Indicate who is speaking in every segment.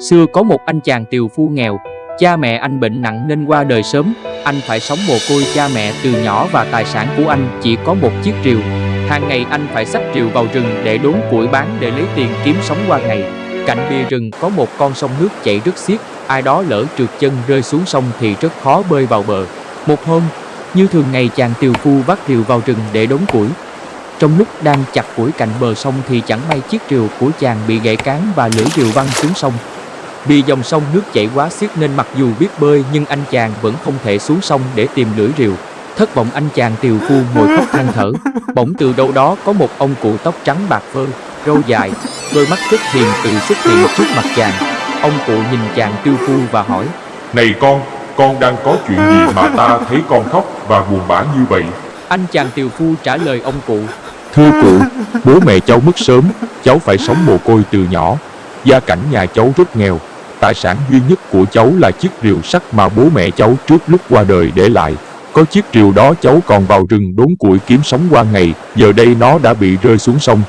Speaker 1: Xưa có một anh chàng tiều phu nghèo, cha mẹ anh bệnh nặng nên qua đời sớm, anh phải sống mồ côi cha mẹ từ nhỏ và tài sản của anh chỉ có một chiếc rìu. Hàng ngày anh phải xách rìu vào rừng để đốn củi bán để lấy tiền kiếm sống qua ngày. Cạnh bìa rừng có một con sông nước chảy rất xiết, ai đó lỡ trượt chân rơi xuống sông thì rất khó bơi vào bờ. Một hôm, như thường ngày chàng tiều phu vác rìu vào rừng để đốn củi. Trong lúc đang chặt củi cạnh bờ sông thì chẳng may chiếc rìu của chàng bị gãy cán và lưỡi rìu văng xuống sông. Vì dòng sông nước chảy quá xiết nên mặc dù biết bơi nhưng anh chàng vẫn không thể xuống sông để tìm lưỡi rìu. Thất vọng anh chàng tiều phu ngồi khóc than thở. Bỗng từ đâu đó có một ông cụ tóc trắng bạc phơ, râu dài, đôi mắt rất hiền từ xuất hiện trước mặt chàng. Ông cụ nhìn chàng tiêu phu và hỏi
Speaker 2: Này con, con đang có chuyện gì mà ta thấy con khóc và buồn bã như vậy?
Speaker 1: Anh chàng tiều phu trả lời ông cụ
Speaker 2: Thưa cụ, bố mẹ cháu mất sớm, cháu phải sống mồ côi từ nhỏ. Gia cảnh nhà cháu rất nghèo. Tài sản duy nhất của cháu là chiếc rìu sắt mà bố mẹ cháu trước lúc qua đời để lại. Có chiếc rìu đó cháu còn vào rừng đốn củi kiếm sống qua ngày, giờ đây nó đã bị rơi xuống sông.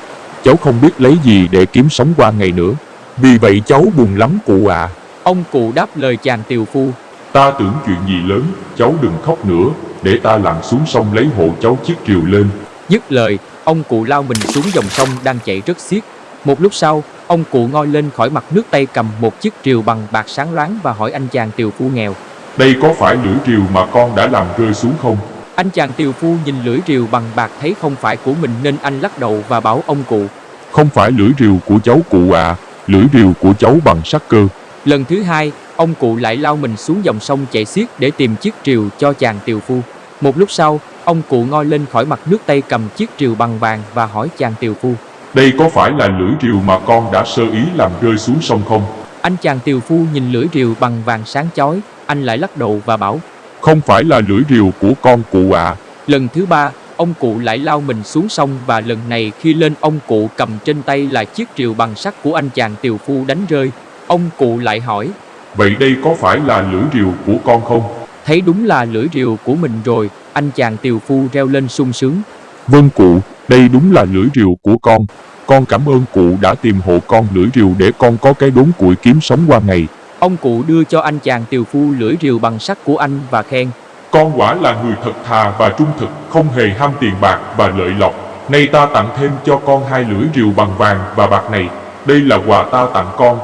Speaker 2: Cháu không biết lấy gì để kiếm sống qua ngày nữa. Vì vậy cháu buồn lắm cụ ạ.
Speaker 1: Ông cụ đáp lời chàng tiều phu
Speaker 2: Ta tưởng chuyện gì lớn, cháu đừng khóc nữa, để ta lặn xuống sông lấy hộ cháu chiếc rìu lên.
Speaker 1: Dứt lời, ông cụ lao mình xuống dòng sông đang chảy rất xiết. Một lúc sau, ông cụ ngoi lên khỏi mặt nước tay cầm một chiếc rìu bằng bạc sáng loáng và hỏi anh chàng tiều phu nghèo.
Speaker 2: Đây có phải lưỡi rìu mà con đã làm rơi xuống không?
Speaker 1: Anh chàng tiều phu nhìn lưỡi rìu bằng bạc thấy không phải của mình nên anh lắc đầu và bảo ông cụ.
Speaker 2: Không phải lưỡi rìu của cháu cụ ạ, lưỡi rìu của cháu bằng sắt cơ.
Speaker 1: Lần thứ hai, ông cụ lại lao mình xuống dòng sông chảy xiết để tìm chiếc rìu cho chàng tiều phu. Một lúc sau, ông cụ ngoi lên khỏi mặt nước tay cầm chiếc rìu bằng vàng và hỏi chàng tiều phu.
Speaker 2: Đây có phải là lưỡi rìu mà con đã sơ ý làm rơi xuống sông không?
Speaker 1: Anh chàng tiều phu nhìn lưỡi rìu bằng vàng sáng chói, anh lại lắc đầu và bảo.
Speaker 2: Không phải là lưỡi rìu của con cụ ạ.
Speaker 1: Lần thứ ba, ông cụ lại lao mình xuống sông và lần này khi lên ông cụ cầm trên tay là chiếc rìu bằng sắt của anh chàng tiều phu đánh rơi. Ông cụ lại hỏi,
Speaker 2: Vậy đây có phải là lưỡi rìu của con không?
Speaker 1: thấy đúng là lưỡi rìu của mình rồi, anh chàng tiều phu reo lên sung sướng.
Speaker 2: Vâng cụ, đây đúng là lưỡi rìu của con. Con cảm ơn cụ đã tìm hộ con lưỡi rìu để con có cái đốn củi kiếm sống qua ngày.
Speaker 1: Ông cụ đưa cho anh chàng tiều phu lưỡi rìu bằng sắt của anh và khen.
Speaker 2: Con quả là người thật thà và trung thực, không hề ham tiền bạc và lợi lộc. Nay ta tặng thêm cho con hai lưỡi rìu bằng vàng và bạc này. Đây là quà ta tặng con.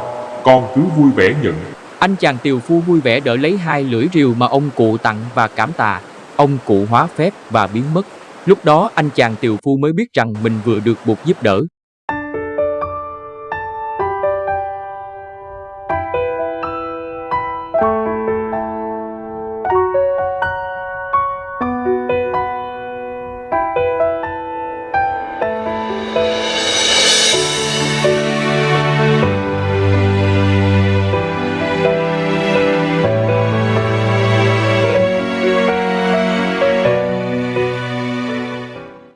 Speaker 2: Con cứ vui vẻ nhận.
Speaker 1: Anh chàng tiều phu vui vẻ đỡ lấy hai lưỡi rìu mà ông cụ tặng và cảm tạ. Ông cụ hóa phép và biến mất. Lúc đó anh chàng tiều phu mới biết rằng mình vừa được buộc giúp đỡ.